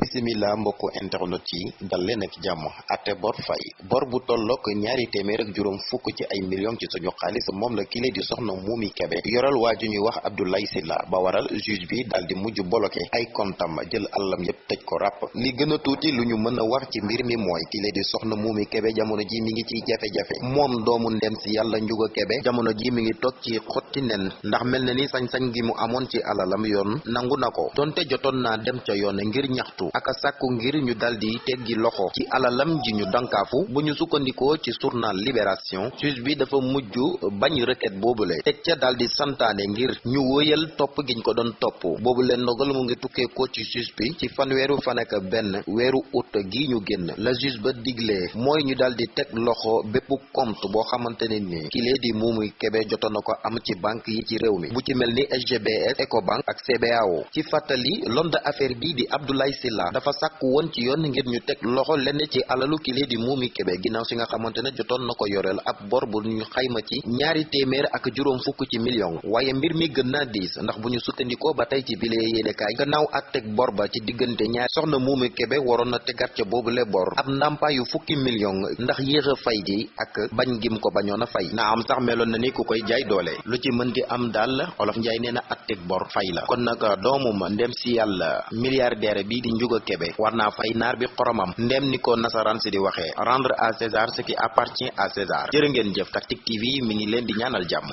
bisimila mbokku internet yi dal leen ak jàmm. Ate bor fay bor bu tollook ñaari téeméer ak juróom fukk ci ay millions ci suñu xaalis moom la kile di soxna Momy Kébé. Yoral waa ju ñuy wax Abdoulaye Sylla ba waral juge bi daal di mujj bloqué. Ay kontam jël àllam yépp tëj ko li gën tuuti lu ñu mën wax ci mbir mi mooy kile di soxna Momy Kébé jamono ji mi ngi ciy jafe-jafe. Moom doomu ndem si yàlla Kébé jamono ji mi ngi toog ci xotti nen. Ndax mel na ni sañ-sañ gi mu amoon ci alalam yoon nangu na donte jotoon naa dem ca yoon ngir ñaxtu ak sàkku ngir ñu daldi teggi loxo ci alalam ji ñu dankaafu bu ñu sukkandikoo ci journal Libération juge bi dafa mujj bañ requête boobule teg ca daldi santaane ngir ñu wóyal topp giñ ko doon topp boobule ndogal mu ngi tukkee ko ci juge bi ci fanweeru fan ak benn gi ñu la juge ba ñu daldi teg loxo bépp compte boo xamante ne ni kilee di Momy Kébé jotoon am ci banque yi ci réew mi bu ci mel SGBS Ecobank ak CBAO ci fàttali l'homme d'affaires bi di Abdoulaye Sylla dafa sàkk woon ci yoon ngir ñu teg loxo lenn ci alalu kile di Momy Kébé. Ginnaaw si nga xamante ne jotoon na ko ab bor bu ñu xayma ci ñaari téeméer ak juróom fukk ci million. Waaye mbir mi gën naa ndax bu ñu sukkandikoo ba tey ci bile yéenekaay gannaaw ak teg bor ba ci diggante ñaari soxna Momy Kébé waroon na tegaat ca boobule bor. Ab ndàmpaayu fukki million ndax yéex a fay gi ak bañ gim ko bañoon fay. Na am sax meloon na ni ku koy jaay doole. Lu ci mën di am daal olof njaay nee na at bor fay la. Kon nag doomum ndem si yàlla milliardaire bi di Ndiouga Kébé war naa fay naar bi xoromam. Ndem ni ko nasaraan si di waxee rendre à César ce qui appartient à César. Jërë ngeen jëf. Tactic TV mi ngi leen di ñaanal jàmm